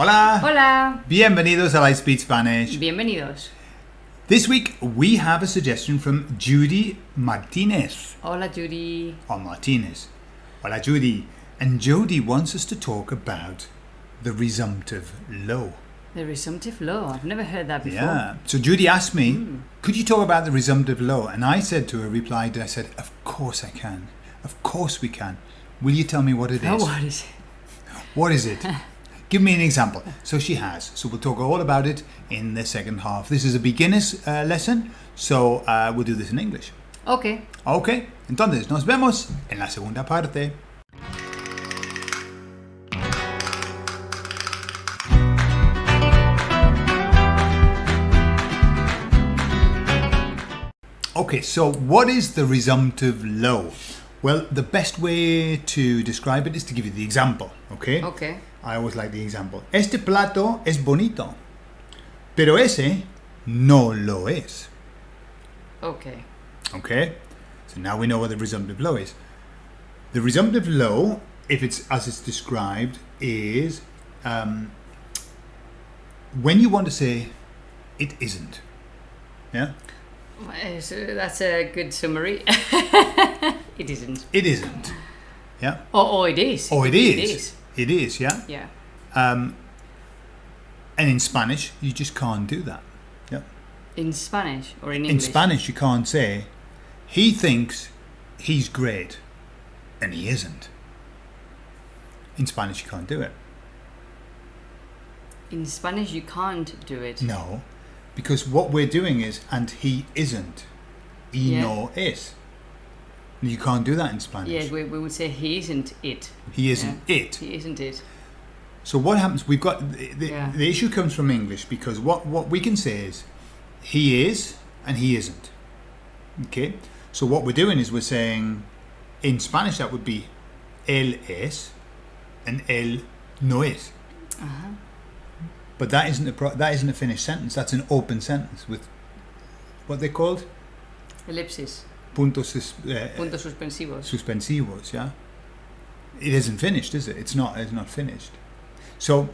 Hola. Hola. Bienvenidos a Lightspeed Spanish. Bienvenidos. This week we have a suggestion from Judy Martinez. Hola, Judy. Or Martinez. Hola, Judy. And Judy wants us to talk about the resumptive lo. The resumptive law. I've never heard that before. Yeah. So Judy asked me, hmm. could you talk about the resumptive lo? And I said to her, replied, I said, of course I can. Of course we can. Will you tell me what it oh, is? Oh, what is it? What is it? Give me an example. So she has. So we'll talk all about it in the second half. This is a beginner's uh, lesson, so uh, we'll do this in English. Okay. Ok, entonces nos vemos en la segunda parte. Okay, so what is the resumptive lo? Well, the best way to describe it is to give you the example, okay? Okay. I always like the example. Este plato es bonito, pero ese no lo es. Okay. Okay? So now we know what the resumptive lo is. The resumptive lo, if it's as it's described, is um, when you want to say it isn't. Yeah? So that's a good summary. it isn't. It isn't. Yeah? Or, or it is. Or it It is. is. It is, yeah? Yeah. Um, and in Spanish, you just can't do that. Yeah? In Spanish or in English? In Spanish, you can't say, he thinks he's great, and he isn't. In Spanish, you can't do it. In Spanish, you can't do it. No, because what we're doing is, and he isn't. Y Yeah. no es. You can't do that in Spanish. Yes, we, we would say he isn't it. he isn't it. He isn't it. So what happens? We've got the, the, Yeah. the issue comes from English because what what we can say is he is and he isn't. Okay. So what we're doing is we're saying in Spanish that would be él es and él no es. Uh-huh. But that isn't a pro- that isn't a finished sentence. That's an open sentence with what they called Ellipsis. Puntos uh, Puntos suspensivos. suspensivos. Yeah. It isn't finished, is it? It's not. It's not finished. So,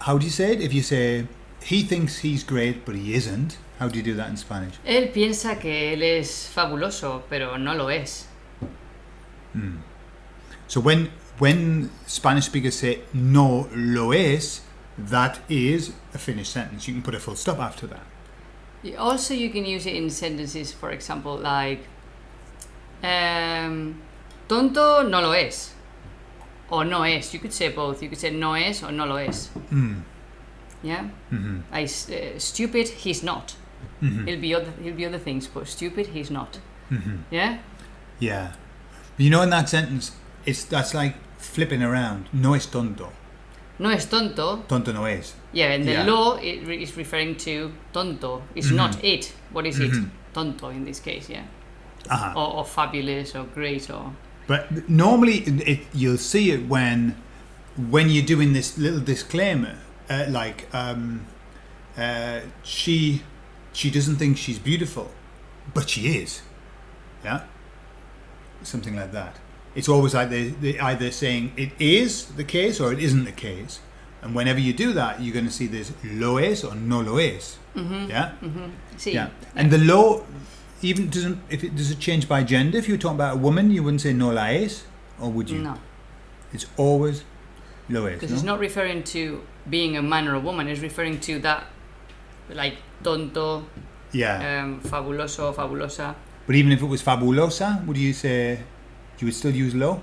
how do you say it? If you say he thinks he's great, but he isn't, how do you do that in Spanish? Él piensa que él es fabuloso, pero no lo es. So when when Spanish speakers say no lo es, that is a finished sentence. You can put a full stop after that. Also, you can use it in sentences, for example, like um, tonto no lo es, or no es. You could say both. You could say no es or no lo es. Mm. Yeah. hmm I uh, stupid. He's not. hmm He'll be other. He'll be other things, but stupid. He's not. hmm Yeah. Yeah. You know, in that sentence, it's that's like flipping around. No es tonto. No es tonto. Tonto no es. Yeah, and the Yeah. law is referring to tonto. It's not it. What is it? Mhm. Tonto in this case. Yeah. Uh-huh. Or, or fabulous or great or. But normally, it, you'll see it when when you're doing this little disclaimer, uh, like um, uh, she she doesn't think she's beautiful, but she is. Yeah, something like that. It's always like they they either saying it is the case or it isn't the case, and whenever you do that, you're going to see this lo es or no lo es. Mm-hmm. Yeah. Mm-hmm. See. Yeah, and the law even doesn't if it does it change by gender. If you were talking about a woman, you wouldn't say no la es, or would you? No. It's always lo es. Because no? it's not referring to being a man or a woman, it's referring to that, like tonto, Yeah, um, fabuloso, fabulosa. but even if it was fabulosa, would you say you would still use lo?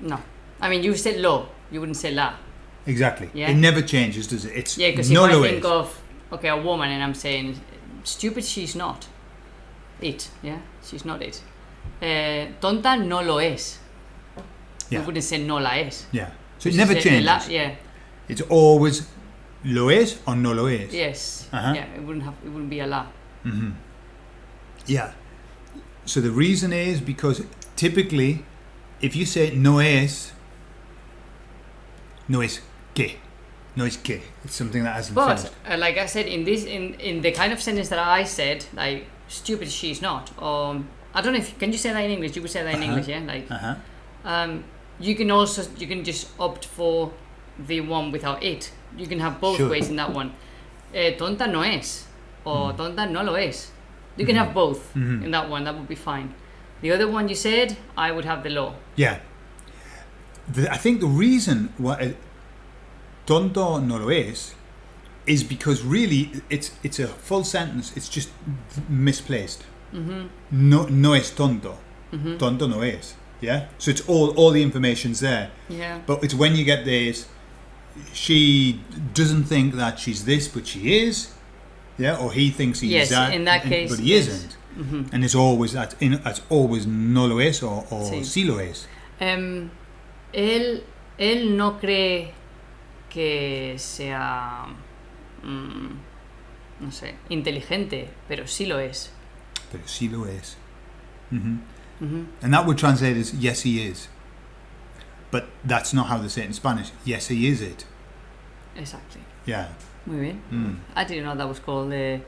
No. I mean, you said lo, you wouldn't say la. Exactly. Yeah. It never changes, does it? It's Yeah, because no if I think of, okay, a woman and I'm saying, stupid, she's not. It, yeah? She's not it. Eh, tonta no lo es. Yeah. We wouldn't say no la es. yeah. So it never changes. La, yeah. It's always lo es or no lo es. Yes. Uh-huh. Yeah. It wouldn't have. It wouldn't be a la. hmm Yeah. So the reason is because typically, if you say no es, no es que, no es que, it's something that hasn't But uh, like I said, in this, in in the kind of sentence that I said, like stupid, she's not. Or I don't know if can you say that in English. You would say that in Uh-huh. English, yeah. Like Uh huh. um, you can also you can just opt for the one without it. You can have both Sure. ways in that one. Eh, tonta no es, or Mm. tonta no lo es. You can have both Mhm. in that one. That would be fine. The other one you said, I would have the law. Yeah. The, I think the reason why tonto no lo es is because really it's it's a full sentence. It's just misplaced. Mm-hmm. No no es tonto. Mm-hmm. Tonto no es. Yeah. So it's all all the information's there. Yeah. But it's when you get this, she doesn't think that she's this, but she is. Yeah. Or he thinks he's Yes, that, in that and- case, but he yes. isn't. Mm-hmm. And it's always that. In, it's always no lo es or, or Sí. sí lo es. Em, él, él no cree que sea, mm, no sé, inteligente, pero sí lo es. Pero sí lo es. hmm Ujú. And that would translate as yes, he is. But that's not how they say it in Spanish. Yes, he is it. Exactly. Yeah. Muy bien. Mm. I didn't know that was called uh,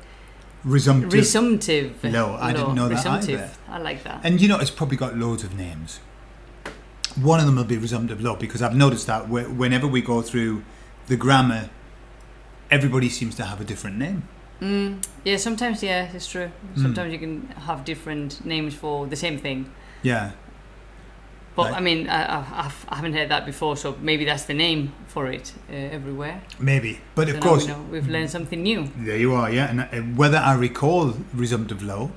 Resumptive. resumptive. No, I didn't know that Resumptive. either. I like that. and you know, it's probably got loads of names. One of them will be resumptive law because I've noticed that whenever we go through the grammar, everybody seems to have a different name. Mm, yeah, sometimes, yeah, it's true. Mm. Sometimes you can have different names for the same thing. Yeah. But Like- I mean, I, I, I've- I haven't heard that before, so maybe that's the name for it uh, everywhere. Maybe. But So of course, we know we've learned something new. There you are, yeah. And uh, whether I recall resumptive law,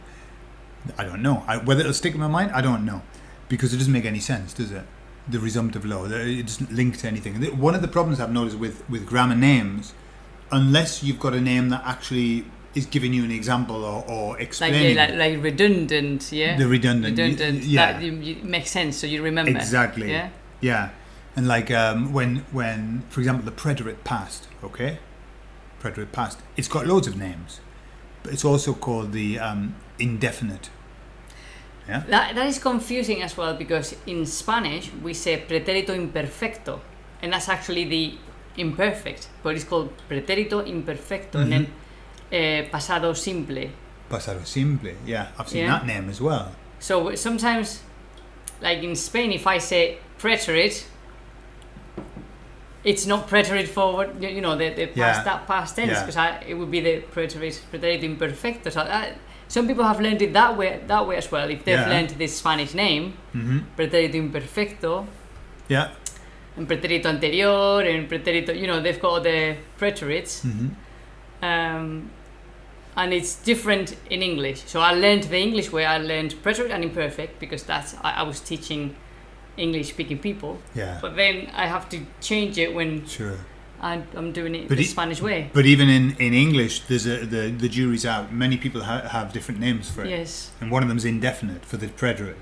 I don't know. I, whether it'll stick in my mind, I don't know, because it doesn't make any sense, does it? The resumptive law, The- it doesn't link to anything. One of the problems I've noticed with with grammar names, unless you've got a name that actually is giving you an example or, or Like, explaining yeah, like, like redundant, yeah? the redundant, redundant. yeah, That you, you, makes sense, so you remember. exactly, Yeah? yeah. And like um, when when for example the preterite past, okay, preterite past, it's got loads of names, but it's also called the um, indefinite. Yeah. That, that is confusing as well because in Spanish we say pretérito imperfecto, and that's actually the imperfect, but it's called pretérito imperfecto, and then uh, pasado simple. Pasado simple. Yeah, I've seen Yeah. that name as well. So sometimes, like in Spain, if I say preterite, it's not preterite forward, you, you know, the, the past, Yeah. that past tense, Yeah. because it would be the preterite, pretérito imperfecto. So that, some people have learned it that way, that way as well. If they've Yeah. learned this Spanish name, hmm pretérito imperfecto, Yeah. And pretérito anterior, and pretérito, you know, they've got the preterites. hmm Um, and it's different in English. So I learned the English way. I learned preterite and imperfect because that's I, I was teaching English-speaking people. Yeah. But then I have to change it when Sure. I, I'm doing it But the it- Spanish way. But even in, in English, there's a the the jury's out. Many people ha- have different names for it, Yes. and one of them's indefinite for the preterite.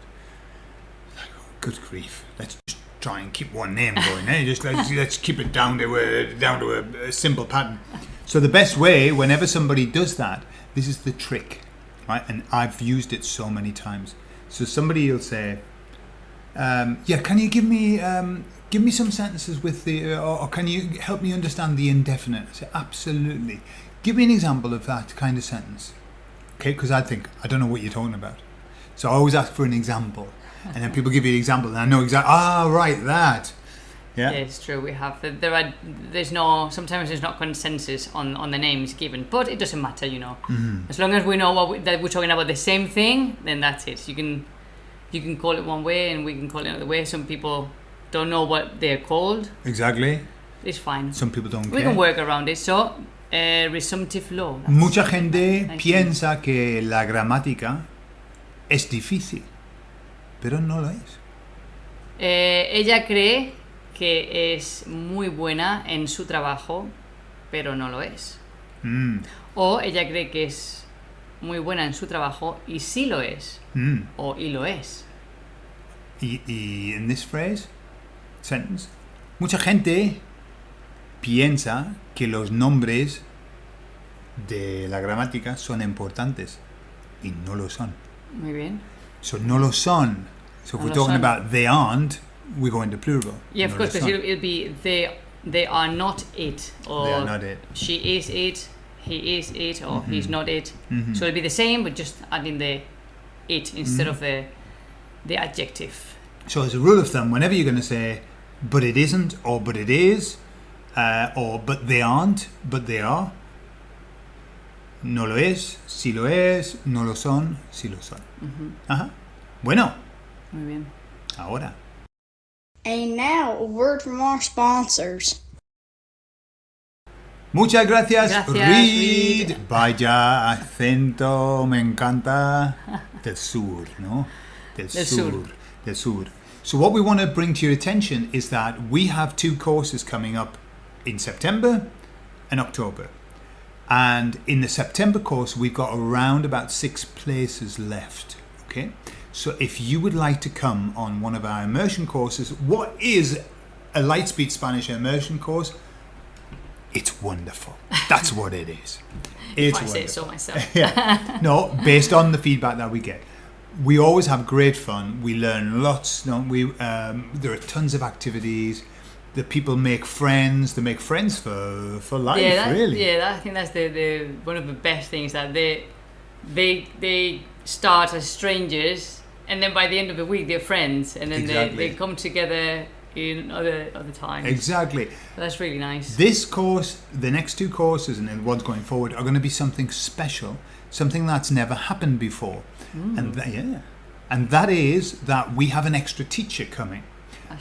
Like, oh, good grief! Let's just try and keep one name going. eh? Just let's, let's keep it down to a down to a, a simple pattern. So the best way, whenever somebody does that, this is the trick, right? And I've used it so many times. So somebody will say, um, "Yeah, can you give me um, give me some sentences with the, uh, or, or can you help me understand the indefinite?" I say, "Absolutely. Give me an example of that kind of sentence." Okay, because I think I don't know what you're talking about. So I always ask for an example, and then people give you an example, and I know exactly. Ah, right, that. Yeah. Yeah, it's true. We have there are there's no sometimes there's not consensus on on the names given, but it doesn't matter, you know. Mhm. As long as we know what we, that we're talking about the same thing, then that's it. You can you can call it one way and we can call it another way. Some people don't know what they're called. Exactly. It's fine. Some people don't We care. can work around it. So, uh, resumptive law. Mucha gente piensa que la gramática es difícil, pero no lo es. Eh, ella cree que es muy buena en su trabajo, pero no lo es. Mm, O ella cree que es muy buena en su trabajo y sí lo es. mm. O y lo es. Y, y en this phrase, sentence, mucha gente piensa que los nombres de la gramática son importantes y no lo son. Muy bien. So no lo son. So if we're talking about they aren't, we go into plural. Yeah, of course, because it'll, it'll be they, they are not it. Or They are not it. she is it, he is it, or he's Mhm. not it. Mhm. So it'll be the same, but just adding the it instead Mhm. of the the adjective. So as a rule of thumb, whenever you're going to say, but it isn't or but it is, uh, or but they aren't, but they are. No lo es, si lo es, no lo son, si lo son. Ajá. Bueno, Muy bien. ahora. And now, a word from our sponsors. Muchas gracias, Gracias, Reed. Reed. Vaya acento, me encanta. Del sur, ¿no? Del, Del sur. sur. Del sur. So, what we want to bring to your attention is that we have two courses coming up in September and October. And in the September course, we've got around about six places left. Okay. So, if you would like to come on one of our immersion courses, what is a Lightspeed Spanish immersion course? It's wonderful. That's what it is. It's If I say so myself. yeah. No, based on the feedback that we get. We always have great fun. We learn lots. Don't we? Um, there are tons of activities. The people make friends. They make friends for for life. yeah, that, really. yeah. That, I think that's the, the one of the best things that they they they start as strangers, and then by the end of the week they're friends, and then Exactly. they, they come together in other other times. Exactly. That's really nice. This course, the next two courses, and then the ones going forward are going to be something special, something that's never happened before, mm. and that, yeah, and that is that we have an extra teacher coming.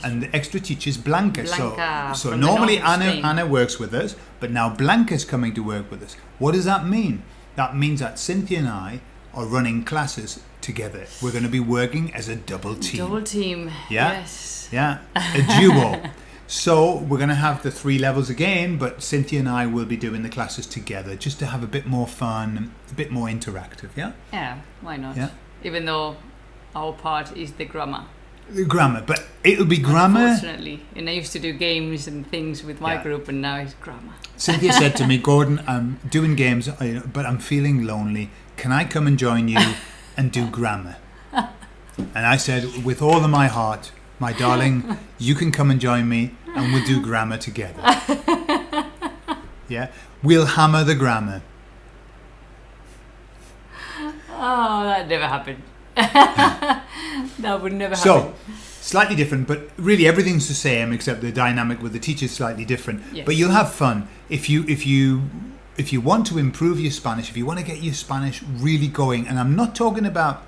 And the extra teacher is Blanca. Blanca so, so normally Anna, Spain. Anna works with us, but now Blanca's coming to work with us. What does that mean? That means that Cynthia and I are running classes together. We're going to be working as a double team. Double team. Yeah. Yes. Yeah, a duo. so we're going to have the three levels again, but Cynthia and I will be doing the classes together just to have a bit more fun, a bit more interactive. Yeah, Yeah. Why not? Yeah. Even though our part is the grammar. the grammar, but it'll be grammar. Unfortunately, and I used to do games and things with my Yeah. group, and now it's grammar. Cynthia said to me, "Gordon, I'm doing games, but I'm feeling lonely. Can I come and join you and do grammar?" And I said, "With all of my heart, my darling, you can come and join me, and we'll do grammar together." Yeah, we'll hammer the grammar. Oh, that never happened. that would never happen. So, slightly different, but really everything's the same except the dynamic with the teacher's slightly different. Yes. But you'll have fun if you if you if you want to improve your Spanish, if you want to get your Spanish really going, and I'm not talking about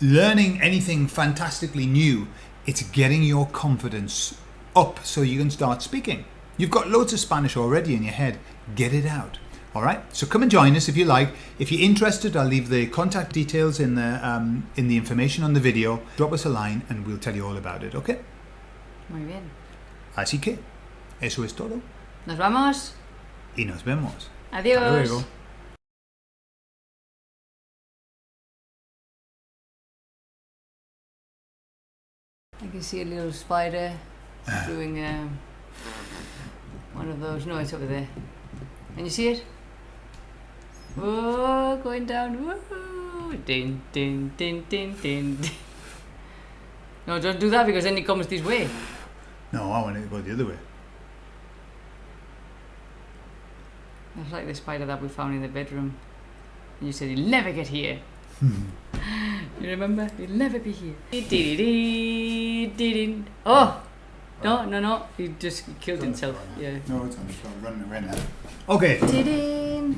learning anything fantastically new. It's getting your confidence up so you can start speaking. You've got loads of Spanish already in your head. Get it out. All right. So come and join us if you like. If you're interested, I'll leave the contact details in the um, in the information on the video. Drop us a line and we'll tell you all about it. Okay. Muy bien. Así que eso es todo Nos vamos. y nos vemos. Adiós. Hasta luego. I can see a little spider doing um, one of those. No, it's over there. Can you see it? Whoa, going down. Ding, ding, ding, ding. ding. No, don't do that because then it comes this way. No, I want it to go the other way. It's like the spider that we found in the bedroom. And you said, You'll never get here. you remember? You'll never be here. Oh! No, no, no. He just killed himself. Yeah. No, it's on the phone. Running away now. Okay. Dee-dee.